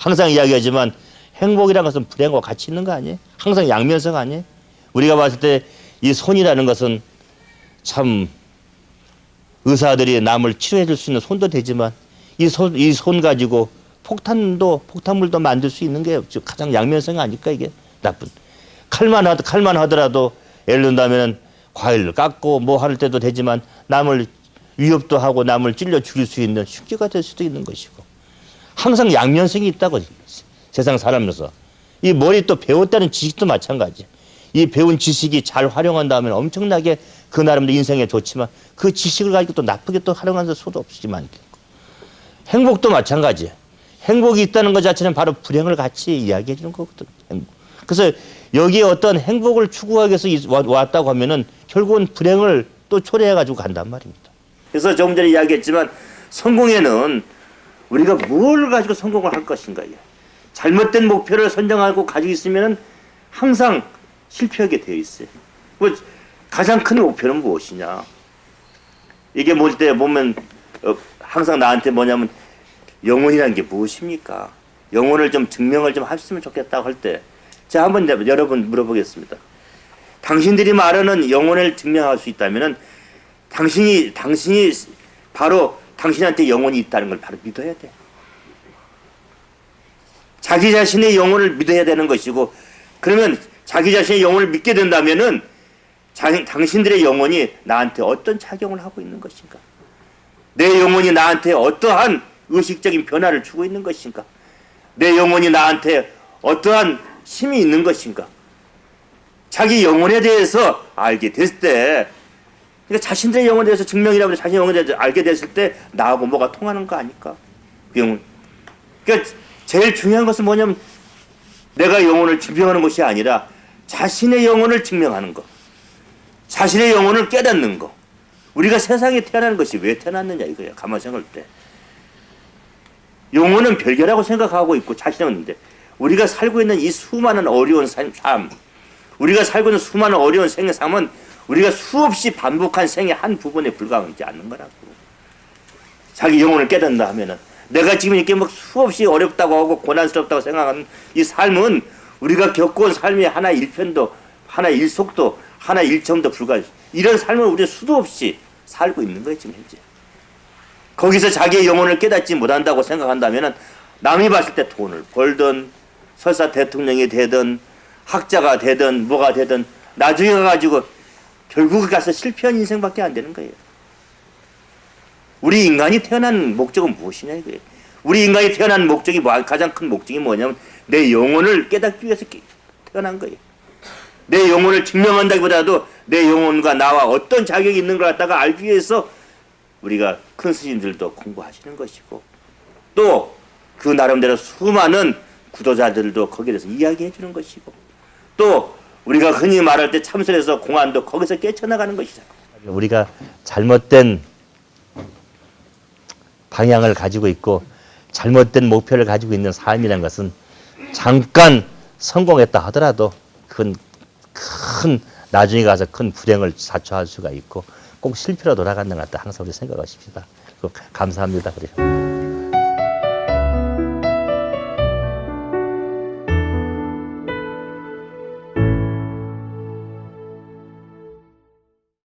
항상 이야기하지만 행복이라는 것은 불행과 같이 있는 거 아니에요? 항상 양면성 아니에요? 우리가 봤을 때 이 손이라는 것은 참 의사들이 남을 치료해 줄 수 있는 손도 되지만 이 손 이 손 가지고 폭탄도 폭탄물도 만들 수 있는 게 가장 양면성 아닐까 이게 나쁜 칼만 하 칼만 하더라도 예를 든다면은 과일을 깎고 뭐 할 때도 되지만 남을 위협도 하고 남을 찔러 죽일 수 있는 흉기가 될 수도 있는 것이고 항상 양면성이 있다고 세상 살아면서 이 머리 또 배웠다는 지식도 마찬가지. 이 배운 지식이 잘 활용한다면 엄청나게 그 나름대로 인생에 좋지만 그 지식을 가지고 또 나쁘게 또 활용하는 수도 없지만 행복도 마찬가지. 행복이 있다는 것 자체는 바로 불행을 같이 이야기해 주는 거거든. 행복. 그래서 여기에 어떤 행복을 추구하기 위해서 왔다고 하면은 결국은 불행을 또 초래해 가지고 간단 말입니다. 그래서 조금 전에 이야기했지만 성공에는 우리가 뭘 가지고 성공을 할 것인가 요 잘못된 목표를 선정하고 가지고 있으면 항상 실패하게 되어 있어요. 뭐 가장 큰 목표는 무엇이냐? 이게 뭘때 보면 어, 항상 나한테 뭐냐면 영혼이라는 게 무엇입니까? 영혼을 좀 증명을 좀 했으면 좋겠다고 할 때 제가 한번 내- 여러분 물어보겠습니다. 당신들이 말하는 영혼을 증명할 수 있다면은 당신이 당신이 바로 당신한테 영혼이 있다는 걸 바로 믿어야 돼. 자기 자신의 영혼을 믿어야 되는 것이고 그러면 자기 자신의 영혼을 믿게 된다면은 자, 당신들의 영혼이 나한테 어떤 작용을 하고 있는 것인가? 내 영혼이 나한테 어떠한 의식적인 변화를 주고 있는 것인가? 내 영혼이 나한테 어떠한 힘이 있는 것인가? 자기 영혼에 대해서 알게 됐을 때 그러니까 자신들의 영혼에 대해서 증명이라고 해서 자신의 영혼에 대해서 알게 됐을 때 나하고 뭐가 통하는 거 아닐까? 그 영혼. 그러니까 제일 중요한 것은 뭐냐면 내가 영혼을 증명하는 것이 아니라 자신의 영혼을 증명하는 것. 자신의 영혼을 깨닫는 것. 우리가 세상에 태어나는 것이 왜 태어났느냐 이거야. 가만 생각할 때. 영혼은 별개라고 생각하고 있고 자신은 데 우리가 살고 있는 이 수많은 어려운 삶, 삶 우리가 살고 있는 수많은 어려운 생의 삶은 우리가 수없이 반복한 생의 한 부분에 불과하지 않는 거라고. 자기 영혼을 깨닫는다 하면은 내가 지금 이렇게 막 수없이 어렵다고 하고 고난스럽다고 생각하는 이 삶은 우리가 겪어온 삶의 하나 일편도 하나 일속도 하나 일점도 불과 이런 삶을 우리 수도 없이 살고 있는 거예요 지금 현재. 거기서 자기의 영혼을 깨닫지 못한다고 생각한다면은 남이 봤을 때 돈을 벌든 설사 대통령이 되든 학자가 되든 뭐가 되든 나중에 가가지고 결국 가서 실패한 인생밖에 안 되는 거예요. 우리 인간이 태어난 목적은 무엇이냐 이거예요. 우리 인간이 태어난 목적이 뭐- 가장 큰 목적이 뭐냐면 내 영혼을 깨닫기 위해서 깨- 태어난 거예요. 내 영혼을 증명한다기보다도 내 영혼과 나와 어떤 자격이 있는 걸 갖다가 알기 위해서 우리가 큰 스님들도 공부하시는 것이고 또 그 나름대로 수많은 구도자들도 거기에 대해서 이야기해 주는 것이고 또 우리가 흔히 말할 때 참선에서 공안도 거기서 깨쳐나가는 것이잖아. 우리가 잘못된 방향을 가지고 있고 잘못된 목표를 가지고 있는 삶이라는 것은 잠깐 성공했다 하더라도 큰, 큰 나중에 가서 큰 불행을 자초할 수가 있고 꼭 실패로 돌아간다는 것 같다 항상 우리 생각하십시다. 감사합니다. 그래요.